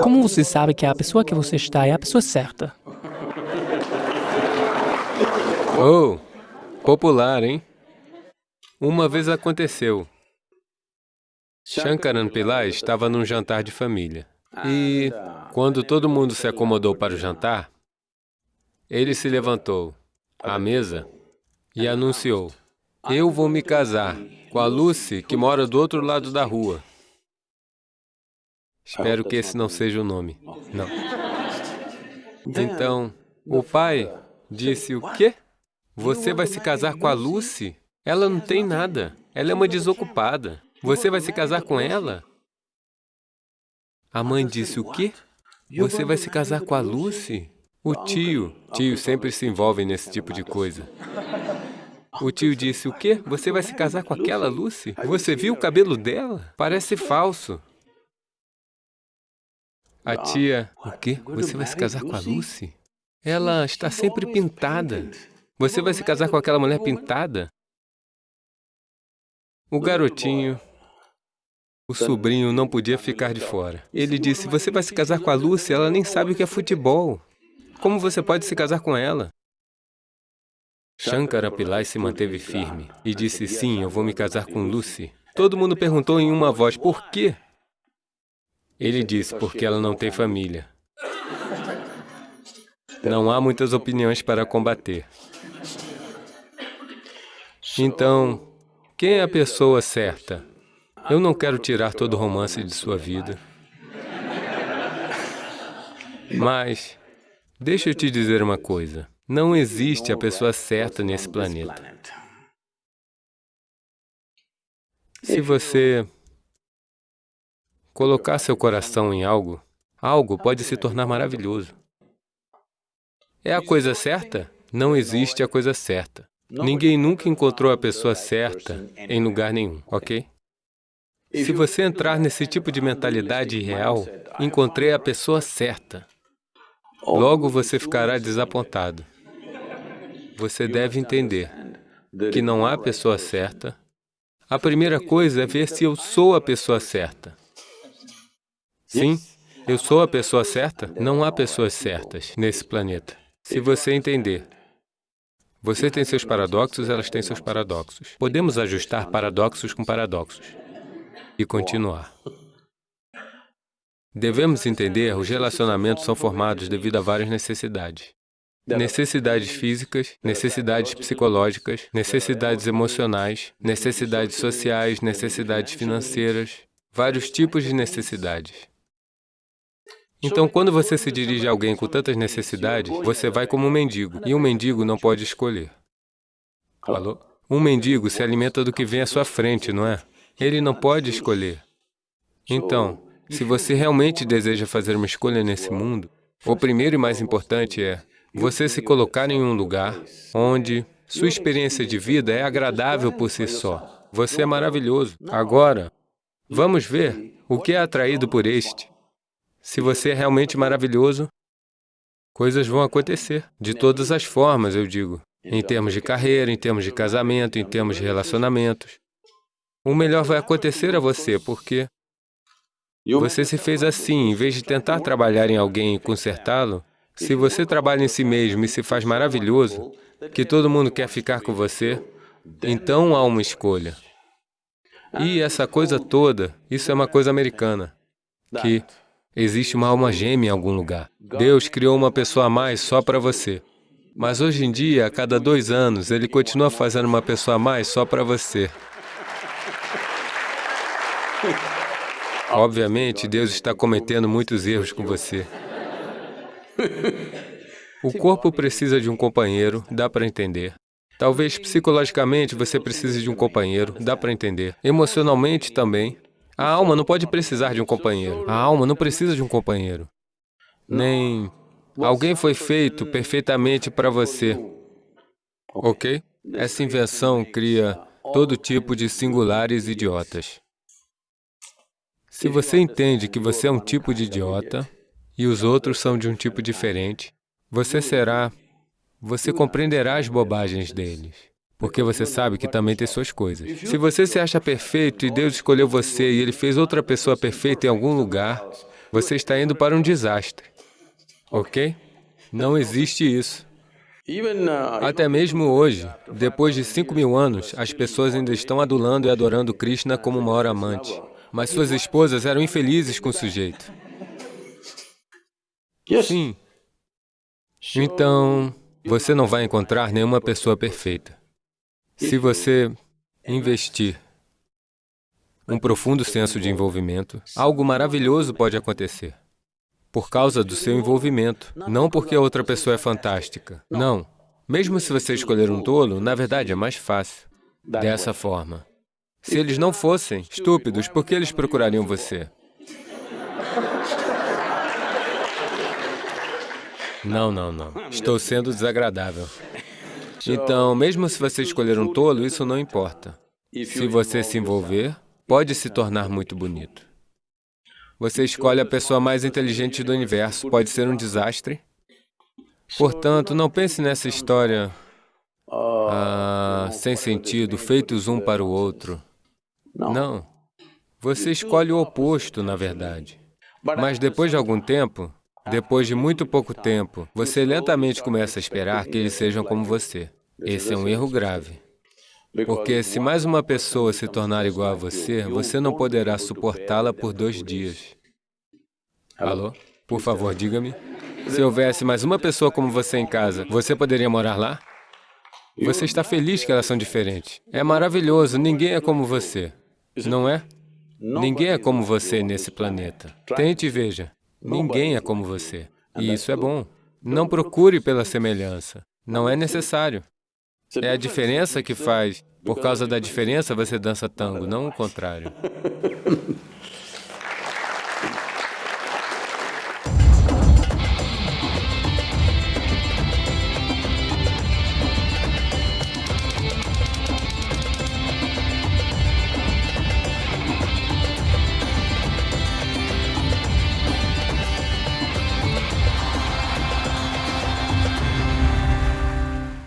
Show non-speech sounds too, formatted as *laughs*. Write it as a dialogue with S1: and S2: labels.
S1: Como você sabe que a pessoa que você está é a pessoa certa?
S2: Oh, popular, hein? Uma vez aconteceu. Shankaran Pillai estava num jantar de família. E, quando todo mundo se acomodou para o jantar, ele se levantou à mesa e anunciou, eu vou me casar com a Lucy, que mora do outro lado da rua. Espero que esse não seja o nome. Não. Então, o pai disse, o quê? Você vai se casar com a Lucy? Ela não tem nada. Ela é uma desocupada. Você vai se casar com ela? A mãe disse, o quê? Você vai se casar com a Lucy? O tio, tio sempre se envolve nesse tipo de coisa. O tio disse, o quê? Você vai se casar com aquela Lucy? Você viu o cabelo dela? Parece falso. A tia, o quê? Você vai se casar com a Lucy? Ela está sempre pintada. Você vai se casar com aquela mulher pintada? O garotinho, o sobrinho não podia ficar de fora. Ele disse, você vai se casar com a Lucy, ela nem sabe o que é futebol. Como você pode se casar com ela? Shankara Pillai se manteve firme e disse, sim, eu vou me casar com Lucy. Todo mundo perguntou em uma voz, por quê? Ele disse, porque ela não tem família. Não há muitas opiniões para combater. Então, quem é a pessoa certa? Eu não quero tirar todo o romance de sua vida. Mas, deixa eu te dizer uma coisa. Não existe a pessoa certa nesse planeta. Se você colocar seu coração em algo, algo pode se tornar maravilhoso. É a coisa certa? Não existe a coisa certa. Ninguém nunca encontrou a pessoa certa em lugar nenhum, ok? Se você entrar nesse tipo de mentalidade real, encontrei a pessoa certa, logo você ficará desapontado. Você deve entender que não há pessoa certa. A primeira coisa é ver se eu sou a pessoa certa. Sim, eu sou a pessoa certa? Não há pessoas certas nesse planeta. Se você entender, você tem seus paradoxos, elas têm seus paradoxos. Podemos ajustar paradoxos com paradoxos e continuar. Devemos entender, os relacionamentos são formados devido a várias necessidades. Necessidades físicas, necessidades psicológicas, necessidades emocionais, necessidades sociais, necessidades financeiras, vários tipos de necessidades. Então, quando você se dirige a alguém com tantas necessidades, você vai como um mendigo, e um mendigo não pode escolher. Falou? Um mendigo se alimenta do que vem à sua frente, não é? Ele não pode escolher. Então, se você realmente deseja fazer uma escolha nesse mundo, o primeiro e mais importante é você se colocar em um lugar onde sua experiência de vida é agradável por si só. Você é maravilhoso. Agora, vamos ver o que é atraído por este. Se você é realmente maravilhoso, coisas vão acontecer, de todas as formas, eu digo. Em termos de carreira, em termos de casamento, em termos de relacionamentos. O melhor vai acontecer a você, porque você se fez assim, em vez de tentar trabalhar em alguém e consertá-lo, se você trabalha em si mesmo e se faz maravilhoso, que todo mundo quer ficar com você, então há uma escolha. E essa coisa toda, isso é uma coisa americana, que existe uma alma gêmea em algum lugar. Deus criou uma pessoa a mais só para você. Mas hoje em dia, a cada dois anos, Ele continua fazendo uma pessoa a mais só para você. Obviamente, Deus está cometendo muitos erros com você. O corpo precisa de um companheiro, dá para entender. Talvez psicologicamente você precise de um companheiro, dá para entender. Emocionalmente também. A alma não pode precisar de um companheiro. A alma não precisa de um companheiro. Nem alguém foi feito perfeitamente para você. Ok? Essa invenção cria todo tipo de singulares idiotas. Se você entende que você é um tipo de idiota, e os outros são de um tipo diferente, você será, você compreenderá as bobagens deles, porque você sabe que também tem suas coisas. Se você se acha perfeito e Deus escolheu você e Ele fez outra pessoa perfeita em algum lugar, você está indo para um desastre. Ok? Não existe isso. Até mesmo hoje, depois de 5 mil anos, as pessoas ainda estão adulando e adorando Krishna como o maior amante. Mas suas esposas eram infelizes com o sujeito. Sim. Então, você não vai encontrar nenhuma pessoa perfeita. Se você investir um profundo senso de envolvimento, algo maravilhoso pode acontecer. Por causa do seu envolvimento, não porque a outra pessoa é fantástica. Não. Mesmo se você escolher um tolo, na verdade é mais fácil. Dessa forma. Se eles não fossem estúpidos, por que eles procurariam você? Não, não, não. Estou sendo desagradável. Então, mesmo se você escolher um tolo, isso não importa. Se você se envolver, pode se tornar muito bonito. Você escolhe a pessoa mais inteligente do universo, pode ser um desastre. Portanto, não pense nessa história ah, sem sentido, feitos um para o outro. Não. Você escolhe o oposto, na verdade. Mas depois de algum tempo, depois de muito pouco tempo, você lentamente começa a esperar que eles sejam como você. Esse é um erro grave. Porque se mais uma pessoa se tornar igual a você, você não poderá suportá-la por dois dias. Alô? Por favor, diga-me. Se houvesse mais uma pessoa como você em casa, você poderia morar lá? Você está feliz que elas são diferentes. É maravilhoso, ninguém é como você. Não é? Ninguém é como você nesse planeta. Tente e veja. Ninguém é como você. E isso é bom. Não procure pela semelhança. Não é necessário. É a diferença que faz. Por causa da diferença, você dança tango, não o contrário. *laughs*